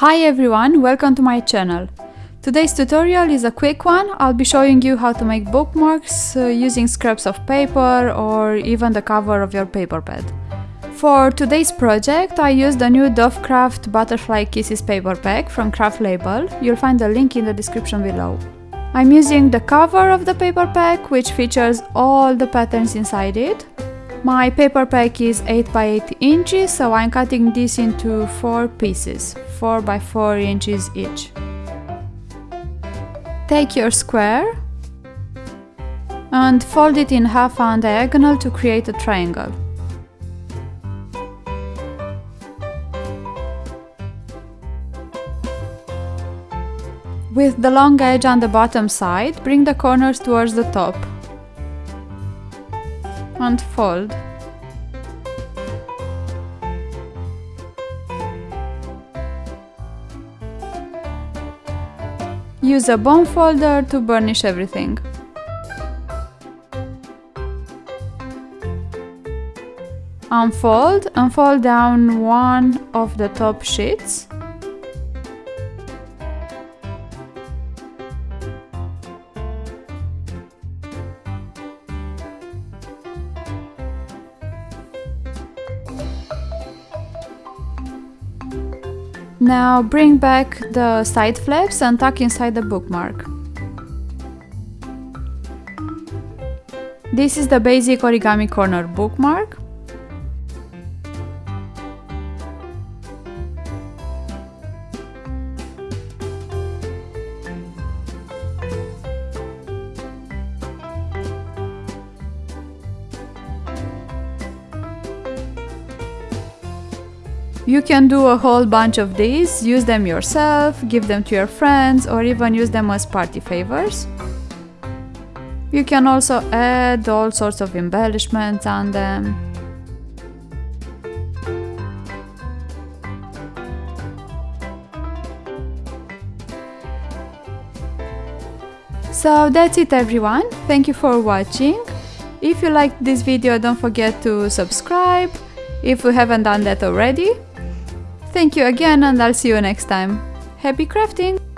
Hi everyone, welcome to my channel. Today's tutorial is a quick one. I'll be showing you how to make bookmarks uh, using scraps of paper or even the cover of your paper pad. For today's project, I used the new Dovecraft Butterfly Kisses paper pack from Craft Label. You'll find the link in the description below. I'm using the cover of the paper pack, which features all the patterns inside it. My paper pack is 8 by 8 inches, so I'm cutting this into 4 pieces, 4 by 4 inches each. Take your square and fold it in half on diagonal to create a triangle. With the long edge on the bottom side, bring the corners towards the top and fold. Use a bone folder to burnish everything. Unfold and fold down one of the top sheets. Now bring back the side flaps and tuck inside the bookmark. This is the basic origami corner bookmark. You can do a whole bunch of these, use them yourself, give them to your friends, or even use them as party favors. You can also add all sorts of embellishments on them. So that's it everyone, thank you for watching. If you liked this video don't forget to subscribe, if you haven't done that already. Thank you again and I'll see you next time. Happy crafting!